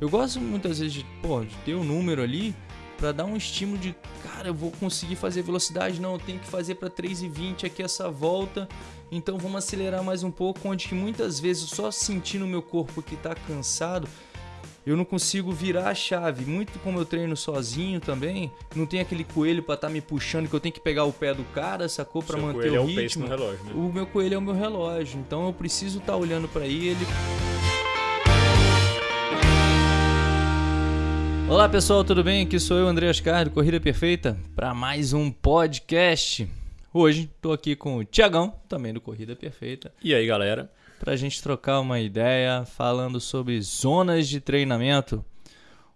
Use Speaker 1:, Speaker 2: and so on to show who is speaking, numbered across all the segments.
Speaker 1: Eu gosto muitas vezes de, pô, de ter um número ali para dar um estímulo de, cara, eu vou conseguir fazer velocidade, não, eu tenho que fazer para 3,20 aqui essa volta. Então vamos acelerar mais um pouco, onde que muitas vezes só sentindo o meu corpo que está cansado, eu não consigo virar a chave. Muito como eu treino sozinho também, não tem aquele coelho para estar tá me puxando que eu tenho que pegar o pé do cara, sacou para manter o,
Speaker 2: o
Speaker 1: ritmo.
Speaker 2: É o, relógio, né?
Speaker 1: o meu coelho é o meu relógio, então eu preciso estar tá olhando para ele. Olá pessoal, tudo bem? Aqui sou eu, André Ascar, do Corrida Perfeita, para mais um podcast. Hoje estou aqui com o Tiagão, também do Corrida Perfeita.
Speaker 2: E aí galera?
Speaker 1: Para a gente trocar uma ideia falando sobre zonas de treinamento.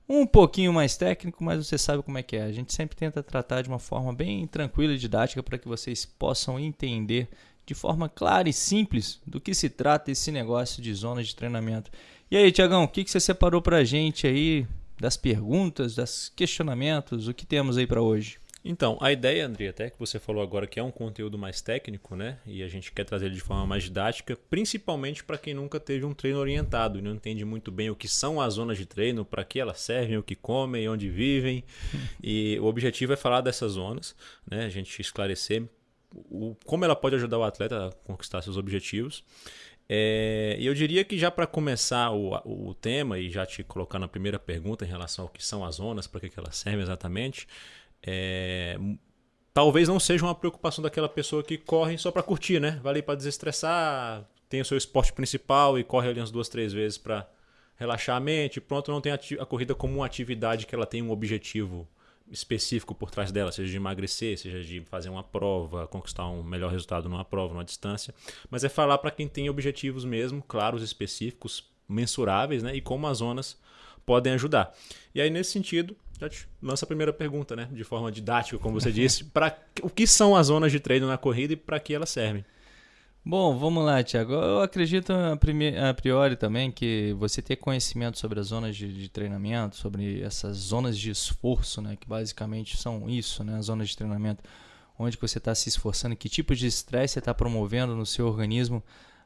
Speaker 1: Um pouquinho mais técnico, mas você sabe como é que é. A gente sempre tenta tratar de uma forma bem tranquila e didática para que vocês possam entender de forma clara e simples do que se trata esse negócio de zonas de treinamento. E aí, Tiagão, o que, que você separou para a gente aí das perguntas, dos questionamentos, o que temos aí para hoje?
Speaker 2: Então, a ideia, André, até que você falou agora que é um conteúdo mais técnico, né? E a gente quer trazer ele de forma mais didática, principalmente para quem nunca teve um treino orientado e não entende muito bem o que são as zonas de treino, para que elas servem, o que comem, onde vivem. e o objetivo é falar dessas zonas, né? A gente esclarecer o, como ela pode ajudar o atleta a conquistar seus objetivos. É, e eu diria que já para começar o, o tema e já te colocar na primeira pergunta em relação ao que são as zonas, para que, que elas servem exatamente, é, talvez não seja uma preocupação daquela pessoa que corre só para curtir, né? Vai ali para desestressar, tem o seu esporte principal e corre ali umas duas, três vezes para relaxar a mente. Pronto, não tem a, a corrida como uma atividade que ela tem um objetivo específico por trás dela, seja de emagrecer, seja de fazer uma prova, conquistar um melhor resultado numa prova, numa distância, mas é falar para quem tem objetivos mesmo, claros, específicos, mensuráveis, né, e como as zonas podem ajudar. E aí nesse sentido, já te lança a primeira pergunta, né, de forma didática, como você disse, para o que são as zonas de treino na corrida e para que elas servem?
Speaker 1: Bom, vamos lá, Tiago. Eu acredito a priori também que você ter conhecimento sobre as zonas de, de, treinamento, sobre essas zonas de esforço, né, que basicamente são isso, né, as zonas de treinamento, onde você está se esforçando, que tipo de estresse você está promovendo no seu organismo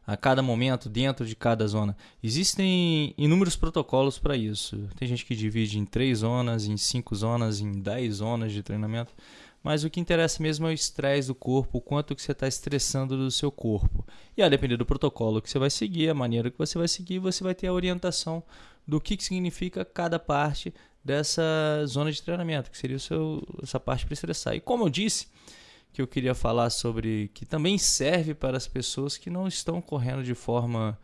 Speaker 1: a cada momento dentro de cada zona. Existem inúmeros protocolos para isso. Tem gente que divide em três zonas, em cinco zonas, em dez zonas de treinamento. Mas o que interessa mesmo é o estresse do corpo, o quanto que você está estressando do seu corpo. E a depender do protocolo que você vai seguir, a maneira que você vai seguir, você vai ter a orientação do que, que significa cada parte dessa zona de treinamento, que seria seu, essa parte para estressar. E como eu disse, que eu queria falar sobre que também serve para as pessoas que não estão correndo de forma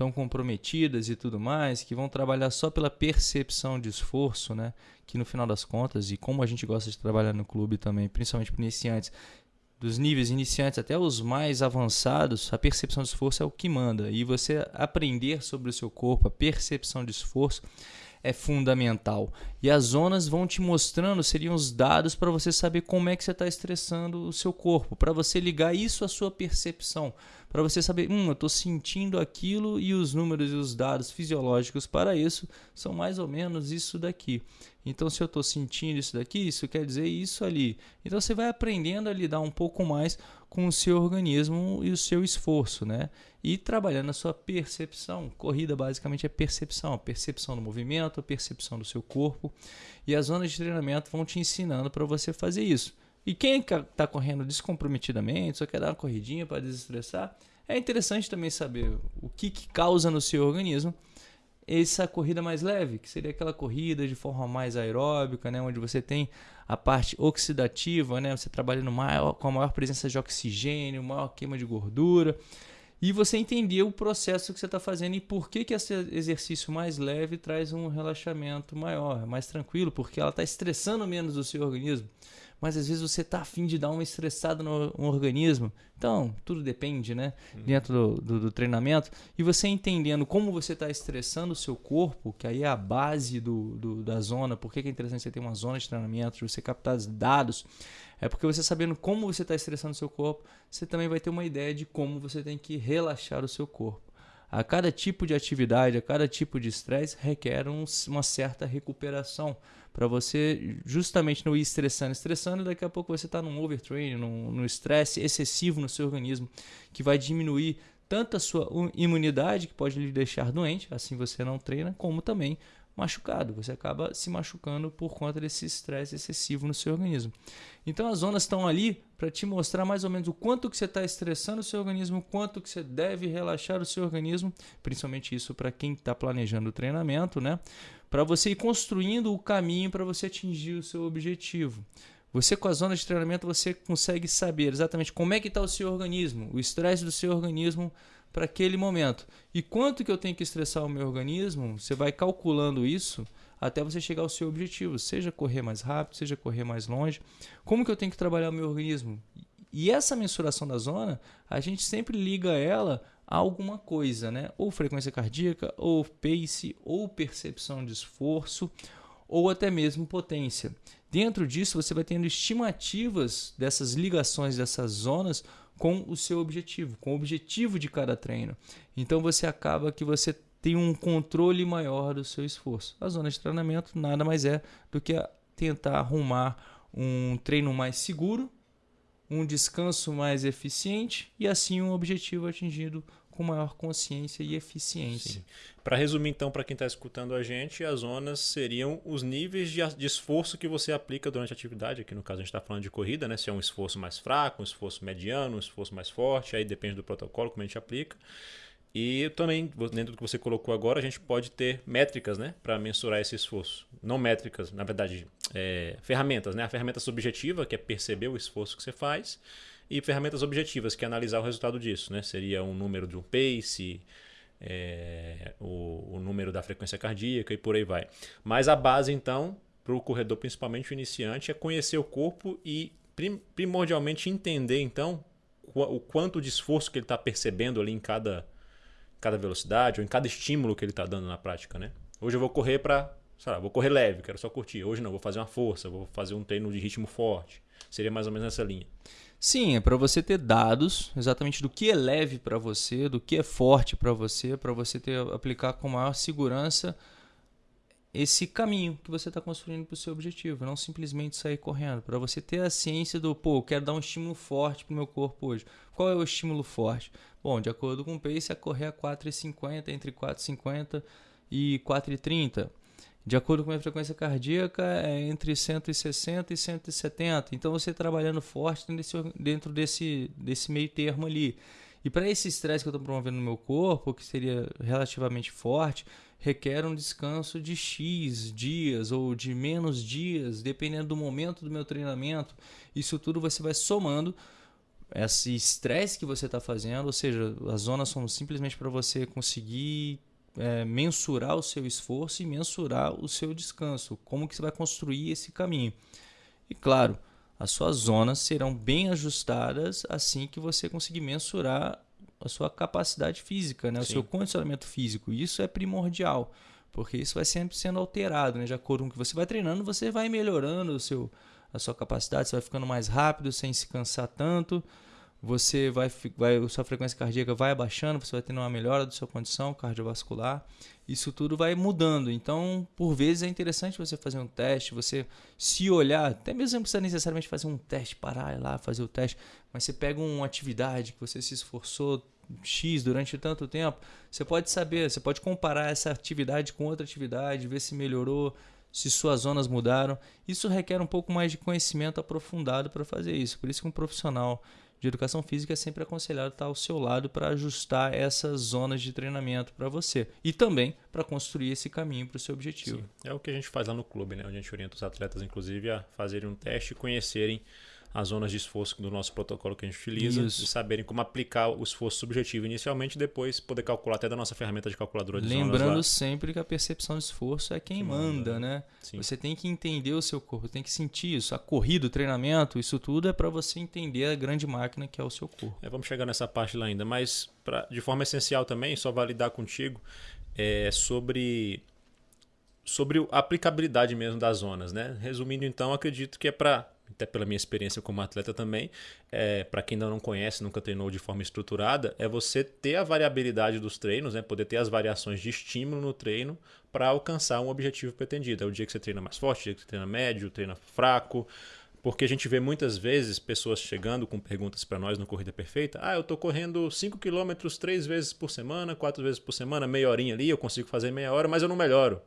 Speaker 1: tão comprometidas e tudo mais, que vão trabalhar só pela percepção de esforço, né? Que no final das contas, e como a gente gosta de trabalhar no clube também, principalmente para iniciantes, dos níveis iniciantes até os mais avançados, a percepção de esforço é o que manda. E você aprender sobre o seu corpo, a percepção de esforço, é fundamental. E as zonas vão te mostrando, seriam os dados para você saber como é que você está estressando o seu corpo, para você ligar isso à sua percepção, para você saber, hum, eu estou sentindo aquilo e os números e os dados fisiológicos para isso são mais ou menos isso daqui. Então, se eu estou sentindo isso daqui, isso quer dizer isso ali. Então, você vai aprendendo a lidar um pouco mais com o seu organismo e o seu esforço, né? E trabalhando a sua percepção. Corrida basicamente é percepção, percepção do movimento, percepção do seu corpo. E as zonas de treinamento vão te ensinando para você fazer isso. E quem está correndo descomprometidamente, só quer dar uma corridinha para desestressar, é interessante também saber o que, que causa no seu organismo essa corrida mais leve, que seria aquela corrida de forma mais aeróbica, né, onde você tem a parte oxidativa, né, você trabalhando maior, com a maior presença de oxigênio, maior queima de gordura, e você entender o processo que você está fazendo e por que, que esse exercício mais leve traz um relaxamento maior, mais tranquilo, porque ela está estressando menos o seu organismo mas às vezes você tá afim de dar uma estressada no, no organismo. Então, tudo depende, né? Uhum. Dentro do, do, do, treinamento. E você entendendo como você está estressando o seu corpo, que aí é a base do, do da zona, por que é interessante você ter uma zona de treinamento, você captar dados, é porque você sabendo como você está estressando o seu corpo, você também vai ter uma ideia de como você tem que relaxar o seu corpo. A cada tipo de atividade, a cada tipo de estresse requer um, uma certa recuperação para você justamente não ir estressando, estressando, e daqui a pouco você está num overtraining, num estresse excessivo no seu organismo, que vai diminuir tanto a sua imunidade, que pode lhe deixar doente, assim você não treina, como também machucado, você acaba se machucando por conta desse estresse excessivo no seu organismo. Então as zonas estão ali para te mostrar mais ou menos o quanto que você está estressando o seu organismo, o quanto que você deve relaxar o seu organismo, principalmente isso para quem está planejando o treinamento, né? Para você ir construindo o caminho para você atingir o seu objetivo. Você com a zona de treinamento você consegue saber exatamente como é que está o seu organismo, o estresse do seu organismo para aquele momento. E quanto que eu tenho que estressar o meu organismo, você vai calculando isso até você chegar ao seu objetivo, seja correr mais rápido, seja correr mais longe. Como que eu tenho que trabalhar o meu organismo? E essa mensuração da zona, a gente sempre liga ela a alguma coisa, né? Ou frequência cardíaca, ou pace, ou percepção de esforço, ou até mesmo potência. Dentro disso, você vai tendo estimativas dessas ligações dessas zonas com o seu objetivo, com o objetivo de cada treino. Então você acaba que você tem um controle maior do seu esforço. A zona de treinamento nada mais é do que tentar arrumar um treino mais seguro, um descanso mais eficiente e assim um objetivo atingido com maior consciência e eficiência.
Speaker 2: Para resumir, então, para quem está escutando a gente, as zonas seriam os níveis de, de, esforço que você aplica durante a atividade. Aqui no caso a gente está falando de corrida, né? Se é um esforço mais fraco, um esforço mediano, um esforço mais forte, aí depende do protocolo como a gente aplica. E também, dentro do que você colocou agora, a gente pode ter métricas né, para mensurar esse esforço. Não métricas, na verdade, é, ferramentas. Né? A ferramenta subjetiva, que é perceber o esforço que você faz, e ferramentas objetivas, que é analisar o resultado disso. Né? Seria um número de um pace, é, o, o, número da frequência cardíaca e por aí vai. Mas a base, então, para o corredor, principalmente o iniciante, é conhecer o corpo e primordialmente entender, então, o quanto de esforço que ele está percebendo ali em cada, cada velocidade ou em cada estímulo que ele está dando na prática. Né? Hoje eu vou correr para, sei lá, vou correr leve, quero só curtir. Hoje não, vou fazer uma força, vou fazer um treino de ritmo forte. Seria mais ou menos nessa linha.
Speaker 1: Sim, é para você ter dados exatamente do que é leve para você, do que é forte para você, para você ter aplicar com maior segurança esse caminho que você está construindo para o seu objetivo, não simplesmente sair correndo. Para você ter a ciência do, pô, eu quero dar um estímulo forte para o meu corpo hoje. Qual é o estímulo forte? Bom, de acordo com o pace, é correr a 4,50, entre 4,50 e 4,30. De acordo com a frequência cardíaca, é entre 160 e 170. Então você trabalhando forte dentro desse, desse meio termo ali. E para esse estresse que eu estou promovendo no meu corpo, que seria relativamente forte, requer um descanso de X dias ou de menos dias, dependendo do momento do meu treinamento. Isso tudo você vai somando esse estresse que você está fazendo, ou seja, as zonas são simplesmente para você conseguir é, mensurar o seu esforço e mensurar o seu descanso. Como que você vai construir esse caminho? E claro, as suas zonas serão bem ajustadas assim que você conseguir mensurar a sua capacidade física, né? o seu condicionamento físico. Isso é primordial, porque isso vai sempre sendo alterado, né? de acordo com o que você vai treinando, você vai melhorando o seu, a sua capacidade, você vai ficando mais rápido sem se cansar tanto você vai, vai sua frequência cardíaca vai abaixando, você vai tendo uma melhora da sua condição cardiovascular. Isso tudo vai mudando. Então, por vezes é interessante você fazer um teste, você se olhar, até mesmo não precisa necessariamente fazer um teste, parar lá, fazer o teste, mas você pega uma atividade que você se esforçou X durante tanto tempo, você pode saber, você pode comparar essa atividade com outra atividade, ver se melhorou, se suas zonas mudaram. Isso requer um pouco mais de conhecimento aprofundado para fazer isso. Por isso que um profissional de educação física é sempre aconselhado estar ao seu lado para ajustar essas zonas de treinamento para você e também para construir esse caminho para o seu objetivo. Sim.
Speaker 2: É o que a gente faz lá no clube, né? onde a gente orienta os atletas, inclusive, a fazerem um teste e conhecerem as zonas de esforço do nosso protocolo que a gente utiliza Isso. e saberem como aplicar o esforço subjetivo inicialmente e depois poder calcular até da nossa ferramenta de calculadora de
Speaker 1: Lembrando sempre que a percepção de esforço é quem que manda, manda, né? Sim. Você tem que entender o seu corpo, tem que sentir isso. A corrida, o treinamento, isso tudo é para você entender a grande máquina que é o seu corpo.
Speaker 2: É, vamos chegar nessa parte lá ainda, mas pra, de forma essencial também, só validar contigo, é sobre sobre a aplicabilidade mesmo das zonas, né? Resumindo então, acredito que é para até pela minha experiência como atleta também, é, para quem ainda não conhece, nunca treinou de forma estruturada, é você ter a variabilidade dos treinos, né? poder ter as variações de estímulo no treino para alcançar um objetivo pretendido. É o dia que você treina mais forte, o dia que você treina médio, treina fraco. Porque a gente vê muitas vezes pessoas chegando com perguntas para nós no Corrida Perfeita. Ah, eu estou correndo 5 km três vezes por semana, quatro vezes por semana, meia horinha ali, eu consigo fazer meia hora, mas eu não melhoro.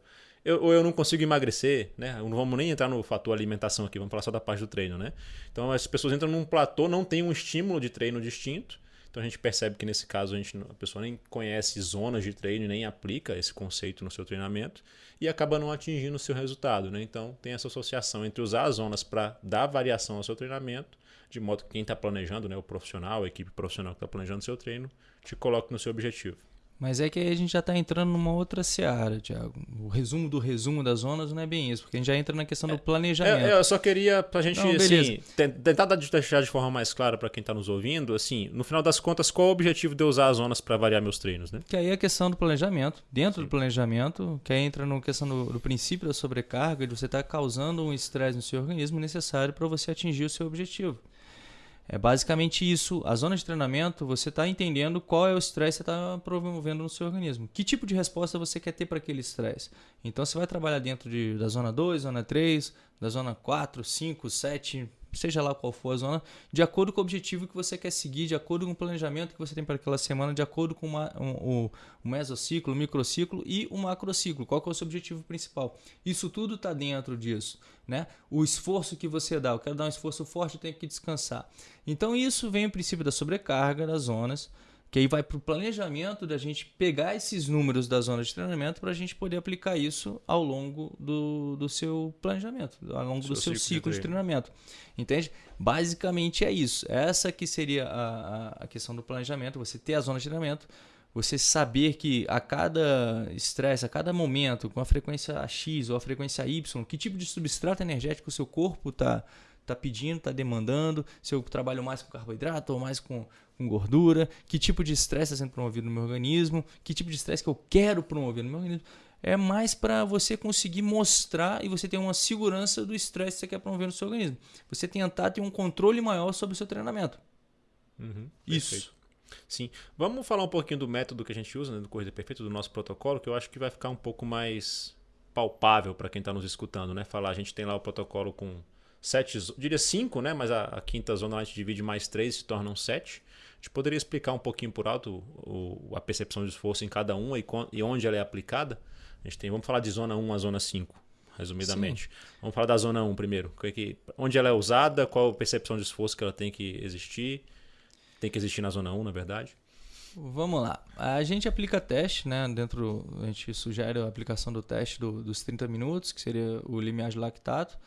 Speaker 2: Eu, ou eu não consigo emagrecer, né? Não vamos nem entrar no fator alimentação aqui, vamos falar só da parte do treino, né? Então as pessoas entram num platô, não tem um estímulo de treino distinto. Então a gente percebe que nesse caso a, gente, a pessoa nem conhece zonas de treino nem aplica esse conceito no seu treinamento e acaba não atingindo o seu resultado. Né? Então tem essa associação entre usar as zonas para dar variação ao seu treinamento, de modo que quem está planejando, né, o profissional, a equipe profissional que está planejando o seu treino, te coloque no seu objetivo.
Speaker 1: Mas é que aí a gente já está entrando numa outra seara, Tiago. O resumo do resumo das zonas não é bem isso, porque a gente já entra na questão do planejamento.
Speaker 2: É, eu só queria, para a gente não, assim, tentar deixar de forma mais clara para quem está nos ouvindo, assim, no final das contas, qual é o objetivo de eu usar as zonas para variar meus treinos? Né?
Speaker 1: Que aí é a questão do planejamento. Dentro Sim. do planejamento, que aí entra na questão do, do, princípio da sobrecarga, de você estar tá causando um estresse no seu organismo necessário para você atingir o seu objetivo. É basicamente isso. A zona de treinamento, você está entendendo qual é o estresse que você está promovendo no seu organismo. Que tipo de resposta você quer ter para aquele estresse. Então, você vai trabalhar dentro de, da zona 2, zona 3, da zona 4, 5, 7, seja lá qual for a zona, de acordo com o objetivo que você quer seguir, de acordo com o planejamento que você tem para aquela semana, de acordo com uma, um, o, o mesociclo, o microciclo e o macrociclo. Qual é o seu objetivo principal? Isso tudo está dentro disso. Né? O esforço que você dá, eu quero dar um esforço forte, eu tenho que descansar. Então isso vem o princípio da sobrecarga das zonas que aí vai para o planejamento da gente pegar esses números da zona de treinamento para a gente poder aplicar isso ao longo do, do seu planejamento, ao longo seu do seu ciclo, ciclo de, de, treinamento. Entende? Basicamente é isso. Essa que seria a, a, questão do planejamento, você ter a zona de treinamento, você saber que a cada estresse, a cada momento, com a frequência X ou a frequência Y, que tipo de substrato energético o seu corpo está tá pedindo, está demandando, se eu trabalho mais com carboidrato ou mais com, com gordura, que tipo de estresse está sendo promovido no meu organismo, que tipo de estresse que eu quero promover no meu organismo. É mais para você conseguir mostrar e você ter uma segurança do estresse que você quer promover no seu organismo. Você tentar ter um controle maior sobre o seu treinamento.
Speaker 2: Uhum, Isso. Sim. Vamos falar um pouquinho do método que a gente usa, né, do Corrida Perfeita, do nosso protocolo, que eu acho que vai ficar um pouco mais palpável para quem está nos escutando, né? Falar, a gente tem lá o protocolo com sete, diria cinco, né? Mas a, a, quinta zona a gente divide mais três se tornam sete. A gente poderia explicar um pouquinho por alto o, a percepção de esforço em cada uma e, e, onde ela é aplicada. A gente tem, vamos falar de zona 1 a zona 5, resumidamente. Sim. Vamos falar da zona 1 primeiro. Que, onde ela é usada, qual a percepção de esforço que ela tem que existir. Tem que existir na zona 1, na verdade.
Speaker 1: Vamos lá. A gente aplica teste, né? Dentro, a gente sugere a aplicação do teste do, dos 30 minutos, que seria o limiar de lactato.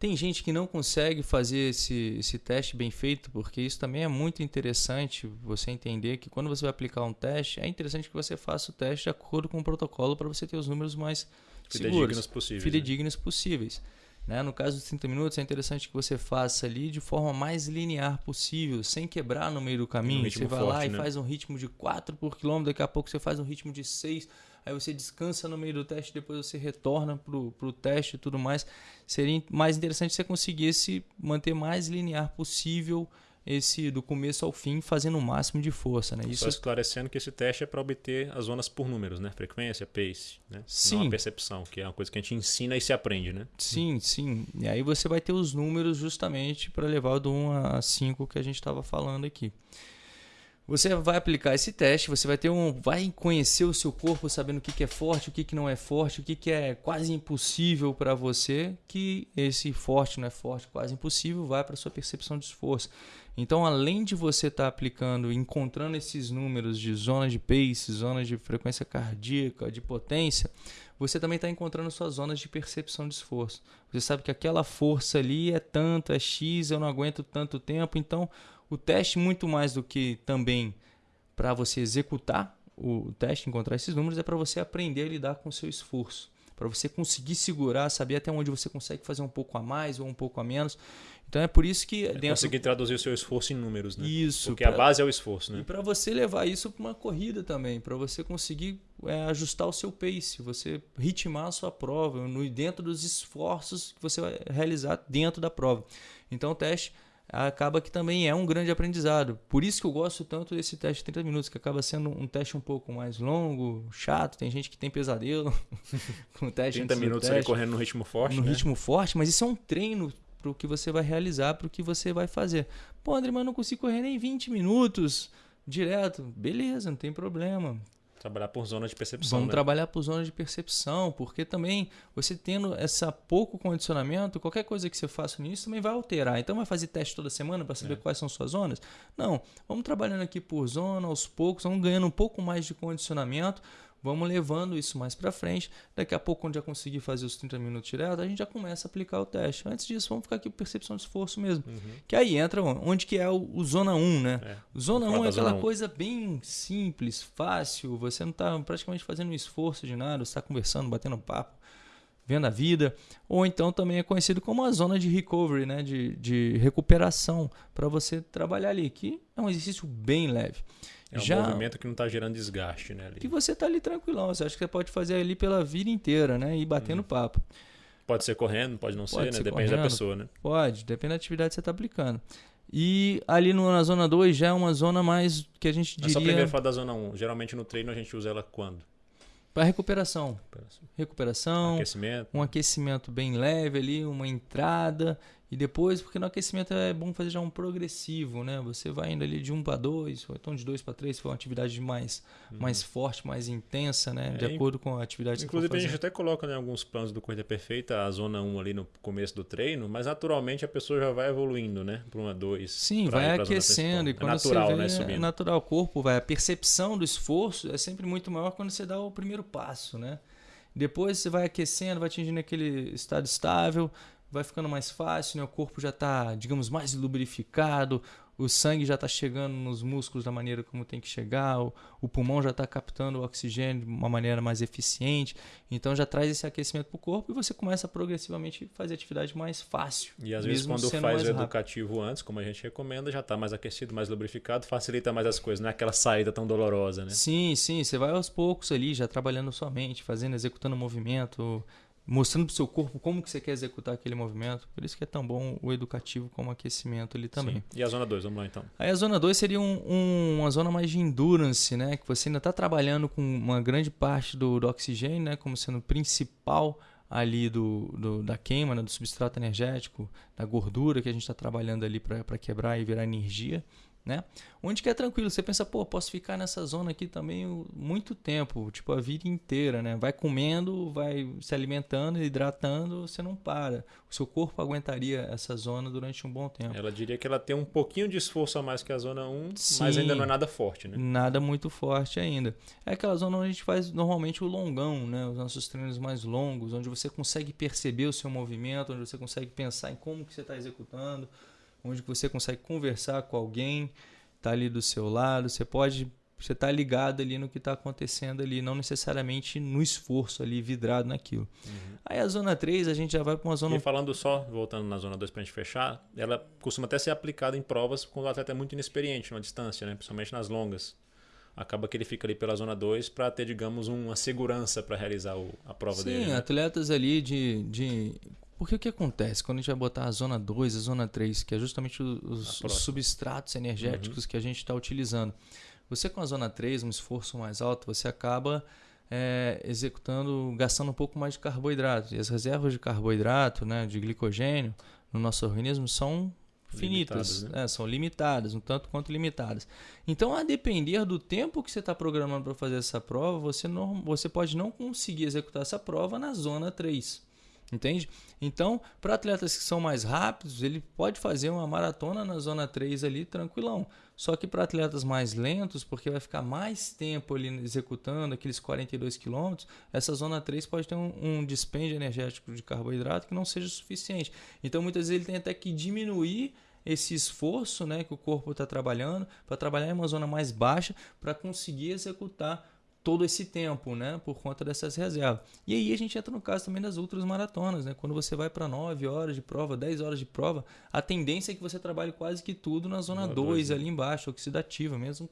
Speaker 1: Tem gente que não consegue fazer esse, esse teste bem feito, porque isso também é muito interessante você entender que quando você vai aplicar um teste, é interessante que você faça o teste de acordo com o protocolo para você ter os números mais fidedignos seguros, possíveis. Fidedignos né? possíveis. Né? No caso dos 30 minutos, é interessante que você faça ali de forma mais linear possível, sem quebrar no meio do caminho. Um você vai forte, lá né? e faz um ritmo de 4 por quilômetro, daqui a pouco você faz um ritmo de 6 aí você descansa no meio do teste, depois você retorna para o teste e tudo mais. Seria mais interessante se você conseguisse manter mais linear possível esse do começo ao fim, fazendo o máximo de força. Né?
Speaker 2: Isso... Só esclarecendo que esse teste é para obter as zonas por números, né? Frequência, pace, né?
Speaker 1: Sim.
Speaker 2: Não a percepção, que é uma coisa que a gente ensina e se aprende, né?
Speaker 1: Sim, sim. E aí você vai ter os números justamente para levar do 1 a 5 que a gente estava falando aqui. Você vai aplicar esse teste, você vai ter um, vai conhecer o seu corpo, sabendo o que, que é forte, o que, que não é forte, o que, que é quase impossível para você, que esse forte não é forte, quase impossível, vai para sua percepção de esforço. Então, além de você estar tá aplicando, encontrando esses números de zonas de pace, zonas de frequência cardíaca, de potência, você também está encontrando suas zonas de percepção de esforço. Você sabe que aquela força ali é tanto, é X, eu não aguento tanto tempo, então o teste, muito mais do que também para você executar o teste, encontrar esses números, é para você aprender a lidar com o seu esforço. Para você conseguir segurar, saber até onde você consegue fazer um pouco a mais ou um pouco a menos. Então é por isso que. É
Speaker 2: dentro... Conseguir traduzir o seu esforço em números, né?
Speaker 1: Isso.
Speaker 2: Porque pra... a base é o esforço, né?
Speaker 1: E para você levar isso para uma corrida também, para você conseguir é, ajustar o seu pace, você ritmar a sua prova, no, dentro dos esforços que você vai realizar dentro da prova. Então o teste acaba que também é um grande aprendizado. Por isso que eu gosto tanto desse teste de 30 minutos, que acaba sendo um teste um pouco mais longo, chato. Tem gente que tem pesadelo
Speaker 2: com o teste. 30 minutos teste, ali correndo no ritmo forte.
Speaker 1: No
Speaker 2: né?
Speaker 1: ritmo forte, mas isso é um treino para o que você vai realizar, para o que você vai fazer. Pô, André, mas eu não consigo correr nem 20 minutos direto. Beleza, não tem problema.
Speaker 2: Trabalhar por zona de percepção.
Speaker 1: Vamos
Speaker 2: né?
Speaker 1: trabalhar por zona de percepção, porque também você tendo essa pouco condicionamento, qualquer coisa que você faça nisso também vai alterar. Então vai fazer teste toda semana para saber é. quais são suas zonas? Não, vamos trabalhando aqui por zona aos poucos, vamos ganhando um pouco mais de condicionamento, vamos levando isso mais para frente. Daqui a pouco, quando já conseguir fazer os 30 minutos direto, a gente já começa a aplicar o teste. Antes disso, vamos ficar aqui com percepção de esforço mesmo. Uhum. Que aí entra onde que é o, o zona 1, né? É. Zona 1 é aquela coisa bem simples, fácil, você não está praticamente fazendo um esforço de nada, você está conversando, batendo papo, vendo a vida. Ou então também é conhecido como a zona de recovery, né? de, de recuperação, para você trabalhar ali, que é um exercício bem leve.
Speaker 2: É um Já, movimento que não está gerando desgaste, né? Ali.
Speaker 1: Que você está ali tranquilão. Você acha que você pode fazer ali pela vida inteira, né? E batendo hum. papo.
Speaker 2: Pode ser correndo, pode não pode ser, ser, né? Depende correndo, da pessoa, né?
Speaker 1: Pode, depende da atividade que você está aplicando. E ali no, na zona 2 já é uma zona mais que a gente diria... Mas só
Speaker 2: primeiro falar da zona 1. Um. Geralmente no treino a gente usa ela quando?
Speaker 1: Para recuperação. recuperação. Recuperação.
Speaker 2: Aquecimento.
Speaker 1: Um aquecimento bem leve ali, uma entrada e depois, porque no aquecimento é bom fazer já um progressivo, né? Você vai indo ali de 1 para 2, ou então de 2 para 3, se for uma atividade mais, uhum. mais forte, mais intensa, né? É, de acordo com a atividade
Speaker 2: Inclusive, que você a gente até coloca em né, alguns planos do Corrida Perfeita a zona 1 ali no começo do treino, mas naturalmente a pessoa já vai evoluindo, né? Para uma 2.
Speaker 1: Sim, vai aquecendo. E é quando é natural, você vê, né? Subindo. É natural, o corpo vai. A percepção do esforço é sempre muito maior quando você dá o primeiro passo, né? Depois você vai aquecendo, vai atingindo aquele estado estável, vai ficando mais fácil, né? o corpo já está, digamos, mais lubrificado, o sangue já está chegando nos músculos da maneira como tem que chegar, o, o pulmão já está captando o oxigênio de uma maneira mais eficiente, então já traz esse aquecimento para o corpo e você começa a progressivamente fazer atividade mais fácil.
Speaker 2: E às vezes quando faz o educativo rápido. antes, como a gente recomenda, já está mais aquecido, mais lubrificado, facilita mais as coisas, não é aquela saída tão dolorosa, né?
Speaker 1: Sim, sim, você vai aos poucos ali, já trabalhando sua mente, fazendo, executando o movimento, mostrando para o seu corpo como que você quer executar aquele movimento. Por isso que é tão bom o educativo como o aquecimento ali também. Sim.
Speaker 2: E a zona 2, vamos lá então.
Speaker 1: Aí a zona 2 seria um, um, uma zona mais de endurance, né? Que você ainda está trabalhando com uma grande parte do, do oxigênio, né? Como sendo principal ali do, do, da queima, né? do substrato energético, da gordura que a gente está trabalhando ali para quebrar e virar energia né? Onde que é tranquilo, você pensa, pô, posso ficar nessa zona aqui também muito tempo, tipo a vida inteira, né? Vai comendo, vai se alimentando, hidratando, você não para. O seu corpo aguentaria essa zona durante um bom tempo.
Speaker 2: Ela diria que ela tem um pouquinho de esforço a mais que a zona 1, Sim, mas ainda não é nada forte, né?
Speaker 1: Nada muito forte ainda. É aquela zona onde a gente faz normalmente o longão, né? Os nossos treinos mais longos, onde você consegue perceber o seu movimento, onde você consegue pensar em como que você está executando onde você consegue conversar com alguém, tá ali do seu lado, você pode você tá ligado ali no que está acontecendo ali, não necessariamente no esforço ali, vidrado naquilo. Uhum. Aí a zona 3, a gente já vai para uma zona...
Speaker 2: E falando só, voltando na zona 2 para a gente fechar, ela costuma até ser aplicada em provas quando o atleta é muito inexperiente numa distância, né? principalmente nas longas. Acaba que ele fica ali pela zona 2 para ter, digamos, uma segurança para realizar o, a prova
Speaker 1: Sim,
Speaker 2: dele.
Speaker 1: Sim, né? atletas ali de, de porque o que acontece quando a gente vai botar a zona 2, a zona 3, que é justamente os, os substratos energéticos uhum. que a gente está utilizando. Você com a zona 3, um esforço mais alto, você acaba é, executando, gastando um pouco mais de carboidrato. E as reservas de carboidrato, né, de glicogênio no nosso organismo são finitas, né? é, são limitadas, um tanto quanto limitadas. Então, a depender do tempo que você está programando para fazer essa prova, você, não, você pode não conseguir executar essa prova na zona 3. Entende? Então, para atletas que são mais rápidos, ele pode fazer uma maratona na zona 3 ali tranquilão. Só que para atletas mais lentos, porque vai ficar mais tempo ali executando aqueles 42 quilômetros, essa zona 3 pode ter um, um dispêndio energético de carboidrato que não seja suficiente. Então, muitas vezes ele tem até que diminuir esse esforço né, que o corpo está trabalhando para trabalhar em uma zona mais baixa para conseguir executar todo esse tempo, né, por conta dessas reservas. E aí a gente entra no caso também das outras maratonas, né? Quando você vai para 9 horas de prova, 10 horas de prova, a tendência é que você trabalhe quase que tudo na zona 2 né? ali embaixo, oxidativa, mesmo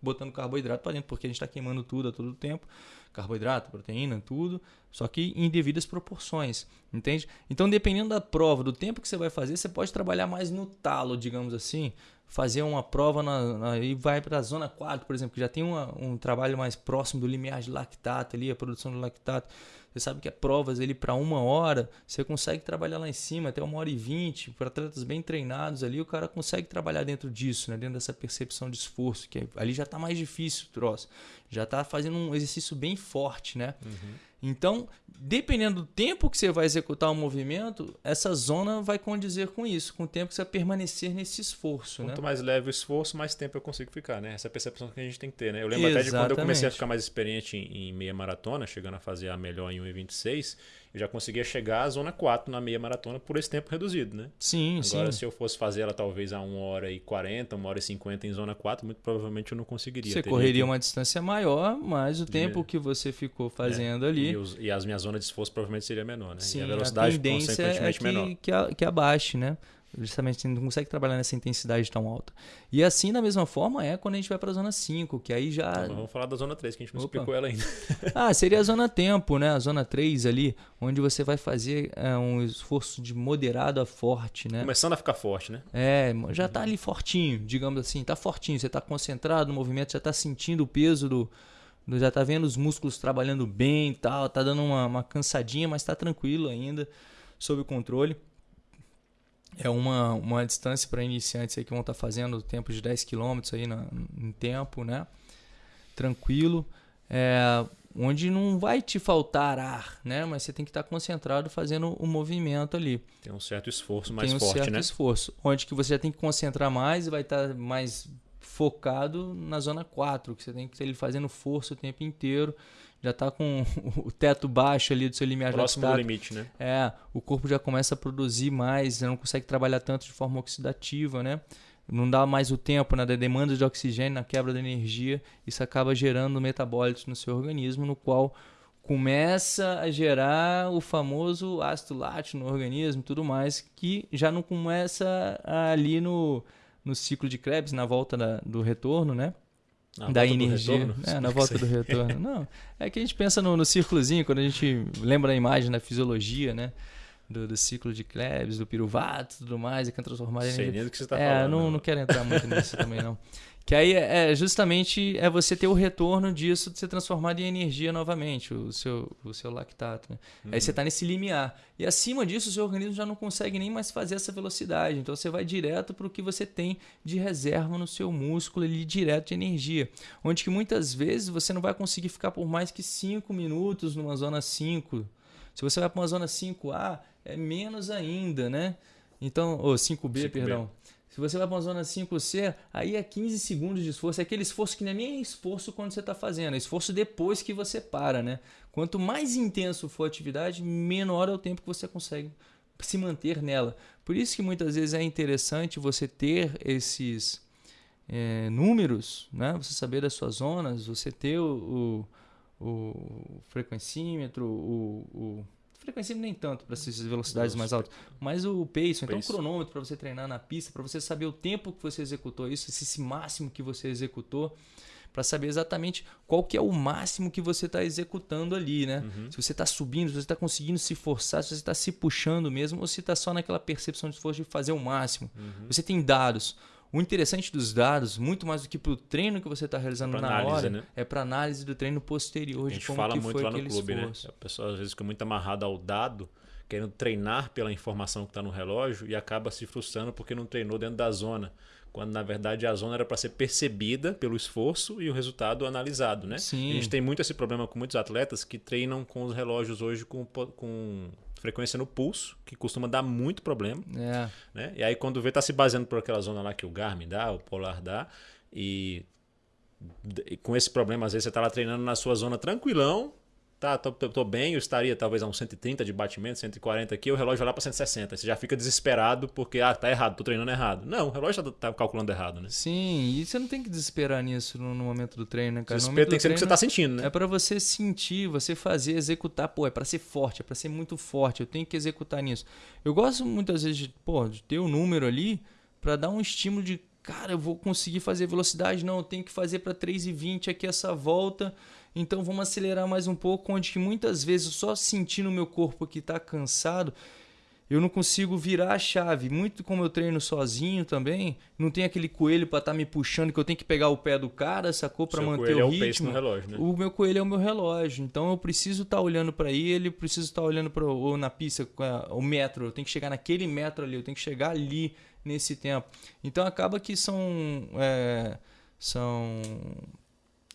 Speaker 1: botando carboidrato para dentro, porque a gente está queimando tudo a todo tempo, carboidrato, proteína, tudo, só que em devidas proporções, entende? Então, dependendo da prova, do tempo que você vai fazer, você pode trabalhar mais no talo, digamos assim, fazer uma prova na, na e vai para a zona 4, por exemplo, que já tem uma, um trabalho mais próximo do limiar de lactato ali, a produção do lactato. Você sabe que é provas ali para uma hora, você consegue trabalhar lá em cima até uma hora e vinte, para atletas bem treinados ali, o cara consegue trabalhar dentro disso, né? dentro dessa percepção de esforço, que ali já está mais difícil o troço. Já está fazendo um exercício bem forte, né? Uhum. Então, dependendo do tempo que você vai executar o movimento, essa zona vai condizer com isso, com o tempo que você vai permanecer nesse esforço.
Speaker 2: Quanto
Speaker 1: né?
Speaker 2: mais leve o esforço, mais tempo eu consigo ficar, né? Essa é a percepção que a gente tem que ter, né? Eu lembro Exatamente. até de quando eu comecei a ficar mais experiente em, em meia maratona, chegando a fazer a melhor em 1,26 eu já conseguia chegar à zona 4 na meia maratona por esse tempo reduzido, né?
Speaker 1: Sim,
Speaker 2: Agora,
Speaker 1: sim.
Speaker 2: se eu fosse fazer ela talvez a 1 hora e 40, 1 hora e 50 em zona 4, muito provavelmente eu não conseguiria.
Speaker 1: Você correria que... uma distância maior, mas o de... tempo que você ficou é, fazendo é. ali.
Speaker 2: E, os, e, as minhas zonas de esforço provavelmente seria menor, né?
Speaker 1: Sim,
Speaker 2: e
Speaker 1: a velocidade a tendência é que, menor. Que, a, que abaixe, né? Justamente não consegue trabalhar nessa intensidade tão alta. E assim, da mesma forma, é quando a gente vai para a zona 5, que aí já.
Speaker 2: Então, vamos falar da zona 3, que a gente não Opa. explicou ela ainda.
Speaker 1: ah, seria a zona tempo, né? A zona 3 ali, onde você vai fazer é, um esforço de moderado a forte, né?
Speaker 2: Começando a ficar forte, né?
Speaker 1: É, já está ali fortinho, digamos assim, está fortinho. Você está concentrado no movimento, já está sentindo o peso do, já está vendo os músculos trabalhando bem e tal, tá dando uma, uma cansadinha, mas está tranquilo ainda, sob controle é uma, uma distância para iniciantes aí que vão estar tá fazendo tempo de 10 km aí na, em tempo, né? Tranquilo. É, onde não vai te faltar ar, né? Mas você tem que estar tá concentrado fazendo o movimento ali.
Speaker 2: Tem um certo esforço mais
Speaker 1: tem um
Speaker 2: forte,
Speaker 1: certo
Speaker 2: né?
Speaker 1: esforço. Onde que você tem que concentrar mais e vai estar tá mais focado na zona 4, que você tem que estar fazendo força o tempo inteiro já está com o teto baixo ali do seu limiar
Speaker 2: Próximo do limite, né?
Speaker 1: É, o corpo já começa a produzir mais, você não consegue trabalhar tanto de forma oxidativa, né? Não dá mais o tempo na né, demanda de oxigênio, na quebra da energia, isso acaba gerando metabólitos no seu organismo, no qual começa a gerar o famoso ácido lático no organismo, tudo mais, que já não começa ali no, no ciclo de Krebs, na volta da, do retorno, né?
Speaker 2: Na
Speaker 1: da energia. É, na volta do retorno. Não, é que a gente pensa no, no círculozinho, quando a gente lembra a imagem da fisiologia, né? Do, do ciclo de Krebs, do piruvato e tudo mais, e que é transformar em energia.
Speaker 2: Sei nem do que você está
Speaker 1: é,
Speaker 2: falando.
Speaker 1: Não, não, não quero entrar muito nisso também, não. Que aí é, é justamente é você ter o retorno disso de ser transformado em energia novamente, o seu, o seu lactato. Né? Uhum. Aí você está nesse limiar. E acima disso, o seu organismo já não consegue nem mais fazer essa velocidade. Então você vai direto para o que você tem de reserva no seu músculo ali, direto de energia. Onde que muitas vezes você não vai conseguir ficar por mais que 5 minutos numa zona 5. Se você vai para uma zona 5A, é menos ainda, né? Então, ou 5B, 5B. perdão. Se você vai para uma zona 5C, aí é 15 segundos de esforço. É aquele esforço que é nem esforço quando você está fazendo, é esforço depois que você para, né? Quanto mais intenso for a atividade, menor é o tempo que você consegue se manter nela. Por isso que muitas vezes é interessante você ter esses é, números, né? Você saber das suas zonas, você ter o, o, o frequencímetro, o, o frequência nem tanto para essas velocidades mais altas, mas o pace, então o cronômetro para você treinar na pista, para você saber o tempo que você executou isso, esse máximo que você executou, para saber exatamente qual que é o máximo que você está executando ali, né? Uhum. Se você está subindo, se você está conseguindo se forçar, se você está se puxando mesmo, ou se está só naquela percepção de esforço de fazer o máximo. Uhum. Você tem dados. O interessante dos dados, muito mais do que para o treino que você está realizando é na análise, hora, né? é para análise do treino posterior.
Speaker 2: A gente fala muito lá no clube, né? esforço. né? A pessoa às vezes fica muito amarrada ao dado, querendo treinar pela informação que está no relógio e acaba se frustrando porque não treinou dentro da zona. Quando na verdade a zona era para ser percebida pelo esforço e o resultado analisado, né?
Speaker 1: Sim.
Speaker 2: A gente tem muito esse problema com muitos atletas que treinam com os relógios hoje com, com frequência no pulso, que costuma dar muito problema.
Speaker 1: É.
Speaker 2: Né? E aí quando vê, tá se baseando por aquela zona lá que o Garmin dá, o Polar dá, e, e com esse problema, às vezes você tá lá treinando na sua zona tranquilão, tá, tô, tô, bem, eu estaria talvez a uns 130 de batimento, 140 aqui, o relógio vai lá para 160. Você já fica desesperado porque, ah, tá errado, tô treinando errado. Não, o relógio tá, tá calculando errado, né?
Speaker 1: Sim, e você não tem que desesperar nisso no, no momento do treino, né, cara?
Speaker 2: Desespero tem que ser o que você tá sentindo, né?
Speaker 1: É para você sentir, você fazer, executar, pô, é para ser forte, é para ser muito forte, eu tenho que executar nisso. Eu gosto muitas vezes de, pô, de ter o um número ali para dar um estímulo de cara, eu vou conseguir fazer velocidade, não, eu tenho que fazer para 3,20 aqui essa volta Então vamos acelerar mais um pouco, onde que muitas vezes só sentindo o meu corpo que está cansado, eu não consigo virar a chave. Muito como eu treino sozinho também, não tem aquele coelho para estar tá me puxando que eu tenho que pegar o pé do cara, sacou para manter o ritmo. É o,
Speaker 2: relógio, né?
Speaker 1: o meu coelho é o meu relógio, então eu preciso estar tá olhando para ele, preciso estar tá olhando para ou na pista o metro, eu tenho que chegar naquele metro ali, eu tenho que chegar ali nesse tempo. Então acaba que são é, são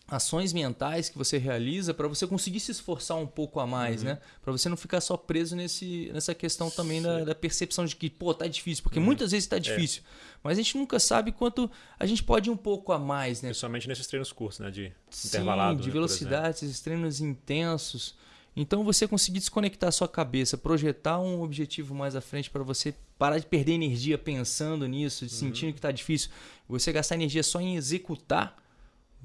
Speaker 1: ações mentais que você realiza para você conseguir se esforçar um pouco a mais, uhum. né? Para você não ficar só preso nesse, nessa questão também da, da, percepção de que, pô, tá difícil, porque uhum. muitas vezes tá é. difícil. É. Mas a gente nunca sabe quanto a gente pode ir um pouco a mais, né?
Speaker 2: Principalmente nesses treinos curtos, né? De
Speaker 1: Sim,
Speaker 2: intervalado.
Speaker 1: de
Speaker 2: né,
Speaker 1: velocidade, esses treinos intensos. Então você conseguir desconectar a sua cabeça, projetar um objetivo mais à frente para você parar de perder energia pensando nisso, uhum. sentindo que está difícil, você gastar energia só em executar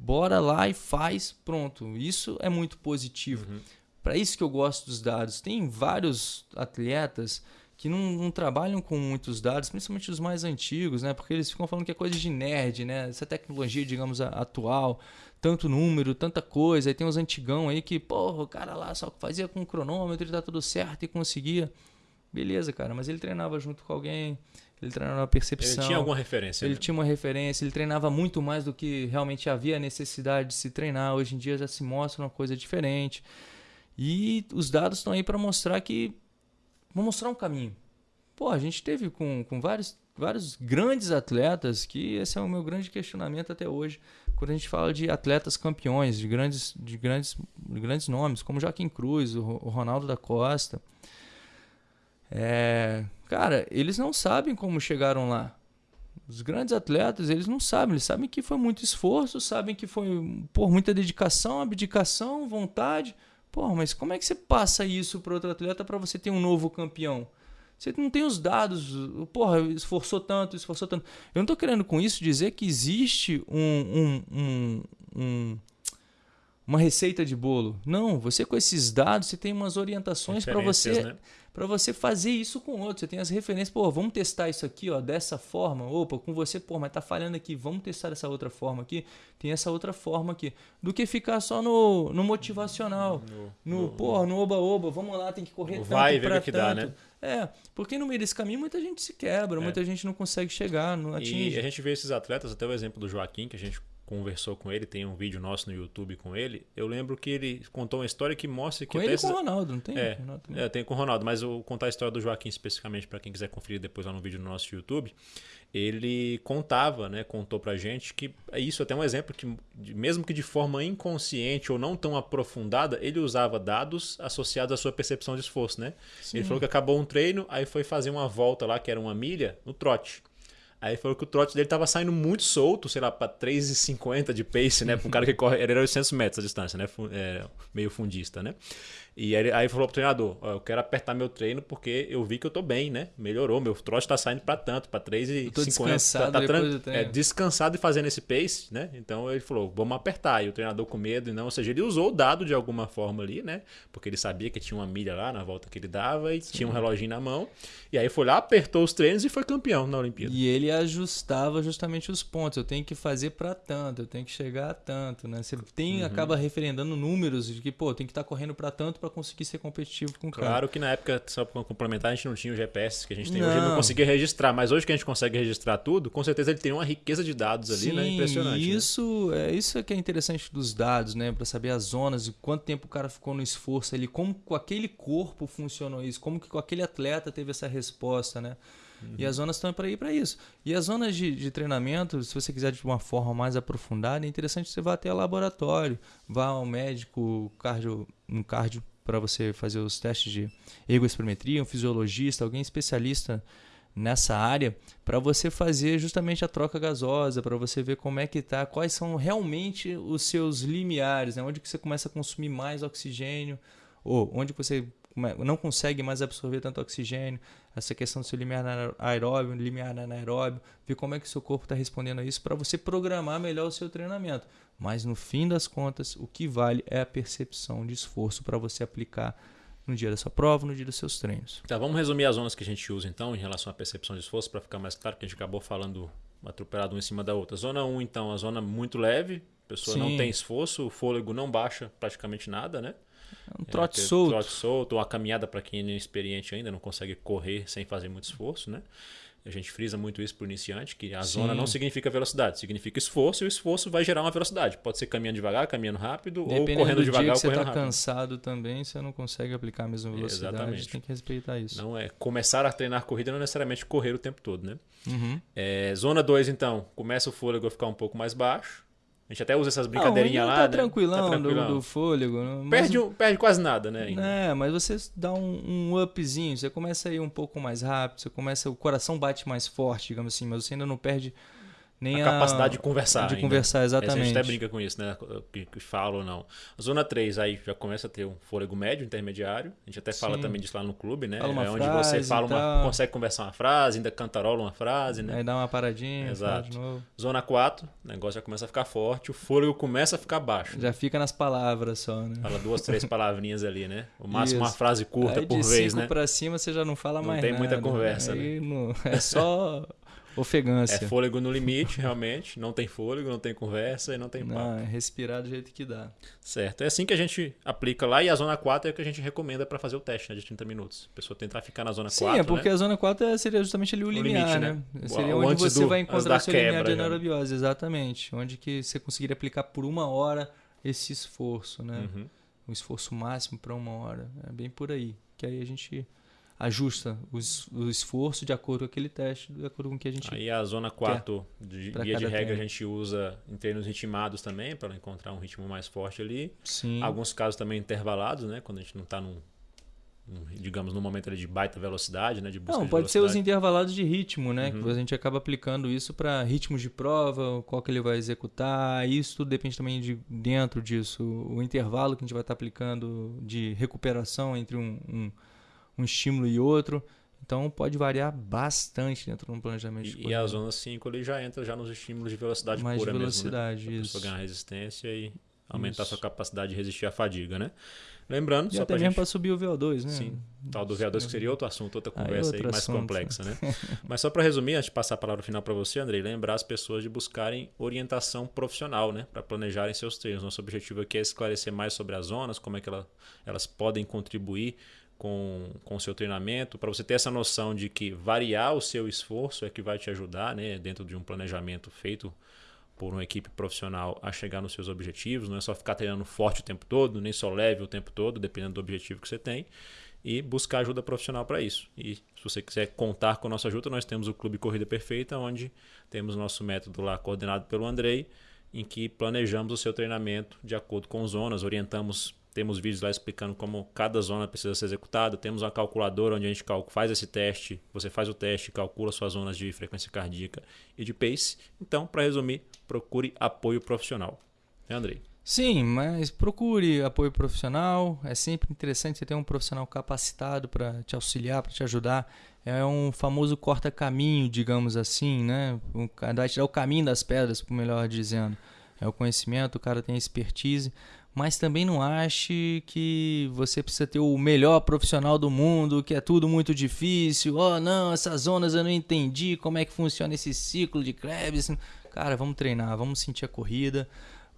Speaker 1: Bora lá e faz, pronto. Isso é muito positivo. Uhum. Para isso que eu gosto dos dados. Tem vários atletas que não, não, trabalham com muitos dados, principalmente os mais antigos, né? Porque eles ficam falando que é coisa de nerd, né? Essa tecnologia, digamos, atual, tanto número, tanta coisa. Aí tem uns antigão aí que, porra, o cara lá só fazia com cronômetro e tá tudo certo e conseguia. Beleza, cara, mas ele treinava junto com alguém, ele treinava na percepção.
Speaker 2: Ele tinha alguma referência.
Speaker 1: Ele né? tinha uma referência, ele treinava muito mais do que realmente havia necessidade de se treinar. Hoje em dia já se mostra uma coisa diferente. E os dados estão aí para mostrar que. Vão mostrar um caminho. Pô, a gente teve com, com vários, vários grandes atletas, que esse é o meu grande questionamento até hoje, quando a gente fala de atletas campeões, de grandes, de grandes, de grandes nomes, como Joaquim Cruz, o Ronaldo da Costa. É, cara, eles não sabem como chegaram lá. Os grandes atletas, eles não sabem, eles sabem que foi muito esforço, sabem que foi por muita dedicação, abdicação, vontade. Pô, mas como é que você passa isso para outro atleta para você ter um novo campeão? Você não tem os dados, porra, esforçou tanto, esforçou tanto. Eu não estou querendo com isso dizer que existe um, um, um, um uma receita de bolo. Não, você com esses dados, você tem umas orientações para você né? Para você fazer isso com outros. Você tem as referências, pô, vamos testar isso aqui, ó, dessa forma. Opa, com você, pô, mas tá falhando aqui, vamos testar dessa outra forma aqui. Tem essa outra forma aqui. Do que ficar só no, no motivacional, no, no, no pô, no oba-oba, vamos lá, tem que correr tanto
Speaker 2: vai ver
Speaker 1: o
Speaker 2: que dá, né?
Speaker 1: É, porque no meio desse caminho muita gente se quebra, é. muita gente não consegue chegar, não atinge.
Speaker 2: E a gente vê esses atletas, até o exemplo do Joaquim, que a gente conversou com ele, tem um vídeo nosso no YouTube com ele. Eu lembro que ele contou uma história que mostra que.
Speaker 1: Com ele e com o Ronaldo, não tem?
Speaker 2: É, é, tem com o Ronaldo, mas eu vou contar a história do Joaquim especificamente para quem quiser conferir depois lá no vídeo no nosso YouTube. Ele contava, né, contou pra gente que isso é até um exemplo que, mesmo que de forma inconsciente ou não tão aprofundada, ele usava dados associados à sua percepção de esforço, né? Sim. Ele falou que acabou um treino, aí foi fazer uma volta lá, que era uma milha, no trote. Aí falou que o trote dele tava saindo muito solto, sei lá, pra 3,50 de pace, né? Pra um cara que corre. Era 800 metros a distância, né? É, meio fundista, né? E aí, aí falou pro treinador: ó, eu quero apertar meu treino porque eu vi que eu tô bem, né? Melhorou, meu trote tá saindo para tanto, para 3,50.
Speaker 1: Descansado,
Speaker 2: tá,
Speaker 1: tá
Speaker 2: é, descansado e fazendo esse pace, né? Então ele falou: vamos apertar. E o treinador com medo, e não, ou seja, ele usou o dado de alguma forma ali, né? Porque ele sabia que tinha uma milha lá na volta que ele dava e Sim. tinha um reloginho na mão. E aí foi lá, apertou os treinos e foi campeão na Olimpíada.
Speaker 1: E ele ajustava justamente os pontos. Eu tenho que fazer para tanto, eu tenho que chegar a tanto, né? Você tem, uhum. acaba referendando números de que, pô, tem que estar tá correndo para tanto para conseguir ser competitivo com o
Speaker 2: cara. Claro que na época, só para complementar, a gente não tinha o GPS que a gente tem não. hoje, não conseguia registrar, mas hoje que a gente consegue registrar tudo, com certeza ele tem uma riqueza de dados ali,
Speaker 1: Sim,
Speaker 2: né? Impressionante.
Speaker 1: Né? Isso, né? é isso é que é interessante dos dados, né? Para saber as zonas, quanto tempo o cara ficou no esforço ali, como com aquele corpo funcionou isso, como que com aquele atleta teve essa resposta, né? Uhum. E as zonas estão para ir para isso. E as zonas de, de, treinamento, se você quiser de uma forma mais aprofundada, é interessante você vá até o laboratório, vá ao médico, cardio, um cardio para você fazer os testes de ergospirometria, um fisiologista, alguém especialista nessa área, para você fazer justamente a troca gasosa, para você ver como é que tá, quais são realmente os seus limiares, né? onde que você começa a consumir mais oxigênio, ou onde você não consegue mais absorver tanto oxigênio, essa questão do seu limiar aeróbio, limiar anaeróbio, ver como é que o seu corpo está respondendo a isso para você programar melhor o seu treinamento. Mas no fim das contas, o que vale é a percepção de esforço para você aplicar no dia da sua prova, no dia dos seus treinos.
Speaker 2: Tá, vamos resumir as zonas que a gente usa então em relação à percepção de esforço para ficar mais claro, que a gente acabou falando atropelado uma em cima da outra. Zona 1, então, a zona muito leve, pessoa
Speaker 1: Sim.
Speaker 2: não tem esforço, o fôlego não baixa praticamente nada, né?
Speaker 1: Um trote
Speaker 2: É,
Speaker 1: solto.
Speaker 2: Trote solto, ou a caminhada para quem é inexperiente ainda, não consegue correr sem fazer muito esforço, né? A gente frisa muito isso para o iniciante, que a
Speaker 1: Sim.
Speaker 2: zona não significa velocidade, significa esforço, e o esforço vai gerar uma velocidade. Pode ser caminhando devagar, caminhando rápido, ou
Speaker 1: Dependendo
Speaker 2: correndo
Speaker 1: do
Speaker 2: devagar
Speaker 1: dia que
Speaker 2: ou
Speaker 1: você
Speaker 2: correndo
Speaker 1: tá
Speaker 2: rápido.
Speaker 1: cansado também, você não consegue aplicar a mesma velocidade.
Speaker 2: Exatamente.
Speaker 1: Tem que respeitar isso.
Speaker 2: Não é começar a treinar corrida não é necessariamente correr o tempo todo, né?
Speaker 1: Uhum.
Speaker 2: É, zona 2, então, começa o fôlego a ficar um pouco mais baixo. A gente até usa essas brincadeirinhas
Speaker 1: não,
Speaker 2: lá,
Speaker 1: tá
Speaker 2: né?
Speaker 1: tranquilão,
Speaker 2: Tá
Speaker 1: do-
Speaker 2: tranquilão.
Speaker 1: Do, fôlego. né? Mas-
Speaker 2: Perde, um- perde quase nada, né? ainda.
Speaker 1: É, mas você dá um, um upzinho, você começa a ir um pouco mais rápido, você começa, o coração bate mais forte, digamos assim, mas você ainda não perde nem
Speaker 2: a
Speaker 1: a,
Speaker 2: capacidade de conversar.
Speaker 1: de
Speaker 2: ainda.
Speaker 1: conversar,
Speaker 2: Essa A gente
Speaker 1: exatamente.
Speaker 2: até brinca com isso, né? Que, que fala ou não. Zona 3, aí já começa a ter um fôlego médio, intermediário. A gente até fala
Speaker 1: Sim.
Speaker 2: também disso lá no clube, né?
Speaker 1: Fala uma
Speaker 2: é onde
Speaker 1: frase
Speaker 2: você fala uma,
Speaker 1: tal.
Speaker 2: consegue conversar uma frase, ainda cantarola uma frase, né?
Speaker 1: Aí dá uma paradinha,
Speaker 2: Exato. Zona 4, o negócio já começa a ficar forte, o fôlego começa a ficar baixo.
Speaker 1: Já fica nas palavras só, né?
Speaker 2: Fala duas, três palavrinhas ali, né? O máximo uma
Speaker 1: Isso.
Speaker 2: frase curta
Speaker 1: Aí
Speaker 2: por
Speaker 1: de
Speaker 2: vez,
Speaker 1: cinco
Speaker 2: né?
Speaker 1: pra cima você já não fala
Speaker 2: Não
Speaker 1: mais
Speaker 2: tem
Speaker 1: nada.
Speaker 2: muita conversa, né?
Speaker 1: Aí não- é só ofegância.
Speaker 2: É fôlego no limite, realmente. Não tem fôlego, não tem conversa e não tem papo.
Speaker 1: Não, é respirar do jeito que dá.
Speaker 2: Certo. É assim que a gente aplica lá e a zona 4 é o que a gente recomenda para fazer o teste né, de 30 minutos. A pessoa tentar ficar na zona
Speaker 1: Sim,
Speaker 2: 4.
Speaker 1: é porque
Speaker 2: né?
Speaker 1: a zona 4 é- seria justamente ali o, limiar,
Speaker 2: limite,
Speaker 1: né?
Speaker 2: né?
Speaker 1: Seria
Speaker 2: O
Speaker 1: onde você
Speaker 2: do-
Speaker 1: vai encontrar o seu limiar
Speaker 2: quebra
Speaker 1: de
Speaker 2: já, né?
Speaker 1: anaerobiose, exatamente. Onde que você conseguiria aplicar por uma hora esse esforço, né?
Speaker 2: Uhum.
Speaker 1: Um esforço máximo para uma hora. É bem por aí. Que aí a gente ajusta os- o esforço de acordo com aquele teste, de acordo com o que a gente...
Speaker 2: Aí a zona 4, de guia de regra, a
Speaker 1: treino.
Speaker 2: gente usa em treinos ritmados também, para encontrar um ritmo mais forte ali.
Speaker 1: Sim.
Speaker 2: Alguns casos também intervalados, né? Quando a gente não está num, digamos, num momento de baita velocidade, né? De busca
Speaker 1: Não,
Speaker 2: de
Speaker 1: pode ser os intervalados de ritmo, né?
Speaker 2: Uhum.
Speaker 1: Que a gente acaba aplicando isso para ritmos de prova, qual que ele vai executar. Isso tudo depende também de dentro disso. O intervalo que a gente vai estar aplicando de recuperação entre um, um, um estímulo e outro. Então pode variar bastante dentro de um planejamento de
Speaker 2: E, e a zona 5 ali já entra já nos estímulos de velocidade
Speaker 1: Mais
Speaker 2: pura
Speaker 1: velocidade,
Speaker 2: mesmo, né?
Speaker 1: Isso.
Speaker 2: ganhar resistência e aumentar a sua
Speaker 1: Isso.
Speaker 2: capacidade de resistir à fadiga, né? Lembrando,
Speaker 1: E
Speaker 2: só
Speaker 1: até mesmo
Speaker 2: gente...
Speaker 1: para subir o VO2, né?
Speaker 2: Sim, tal do VO2 que seria outro assunto, outra
Speaker 1: Aí
Speaker 2: conversa aí,
Speaker 1: outro
Speaker 2: mais
Speaker 1: assunto.
Speaker 2: complexa, né? Mas só para resumir, antes de passar a palavra final para você, Andrei, lembrar as pessoas de buscarem orientação profissional, né, para planejarem seus treinos. Nosso objetivo aqui é esclarecer mais sobre as zonas, como é que ela, elas podem contribuir com, com o seu treinamento, para você ter essa noção de que variar o seu esforço é que vai te ajudar, né, dentro de um planejamento feito por uma equipe profissional a chegar nos seus objetivos. Não é só ficar treinando forte o tempo todo, nem só leve o tempo todo, dependendo do objetivo que você tem. E buscar ajuda profissional para isso. E se você quiser contar com a nossa ajuda, nós temos o Clube Corrida Perfeita, onde temos nosso método lá coordenado pelo Andrei, em que planejamos o seu treinamento de acordo com zonas, orientamos, temos vídeos lá explicando como cada zona precisa ser executada, temos uma calculadora onde a gente faz esse teste, você faz o teste, calcula suas zonas de frequência cardíaca e de pace. Então, para resumir, procure apoio profissional. Né, Andrei?
Speaker 1: Sim, mas procure apoio profissional. É sempre interessante você ter um profissional capacitado para te auxiliar, para te ajudar. É um famoso corta-caminho, digamos assim, né? O vai tirar o caminho das pedras, melhor dizendo. É o conhecimento, o cara tem expertise. Mas também não ache que você precisa ter o melhor profissional do mundo, que é tudo muito difícil. Oh, não, essas zonas eu não entendi, como é que funciona esse ciclo de Krebs. Cara, vamos treinar, vamos sentir a corrida.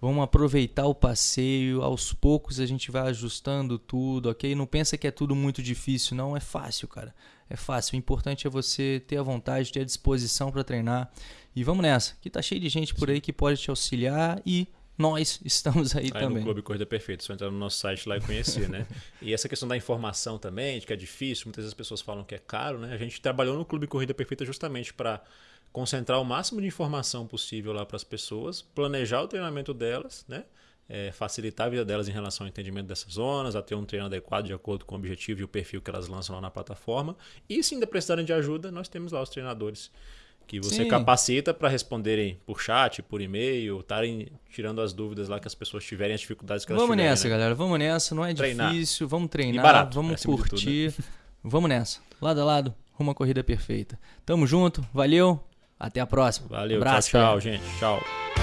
Speaker 1: Vamos aproveitar o passeio, aos poucos a gente vai ajustando tudo, ok? Não pensa que é tudo muito difícil, não, é fácil, cara. É fácil. O importante é você ter a vontade, ter a disposição para treinar. E vamos nessa, que tá cheio de gente por aí que pode te auxiliar e nós estamos aí,
Speaker 2: Aí
Speaker 1: também.
Speaker 2: no Clube Corrida Perfeita, só entrar no nosso site lá e conhecer, né? E essa questão da informação também, de que é difícil, muitas vezes as pessoas falam que é caro, né? A gente trabalhou no Clube Corrida Perfeita justamente para concentrar o máximo de informação possível lá para as pessoas, planejar o treinamento delas, né? É, facilitar a vida delas em relação ao entendimento dessas zonas, a ter um treino adequado de acordo com o objetivo e o perfil que elas lançam lá na plataforma. E se ainda precisarem de ajuda, nós temos lá os treinadores que você
Speaker 1: Sim.
Speaker 2: capacita para responderem por chat, por e-mail, estarem tirando as dúvidas lá que as pessoas tiverem, as dificuldades que elas
Speaker 1: Vamos
Speaker 2: tiverem.
Speaker 1: nessa,
Speaker 2: né?
Speaker 1: galera. Vamos nessa. Não é
Speaker 2: Treinar.
Speaker 1: difícil. Vamos treinar.
Speaker 2: barato,
Speaker 1: vamos
Speaker 2: acima de tudo,
Speaker 1: curtir. Vamos nessa. Lado a lado, rumo à corrida perfeita. Tamo junto. Valeu. Até a próxima.
Speaker 2: Valeu,
Speaker 1: Abraço,
Speaker 2: tchau, tchau, gente. Tchau.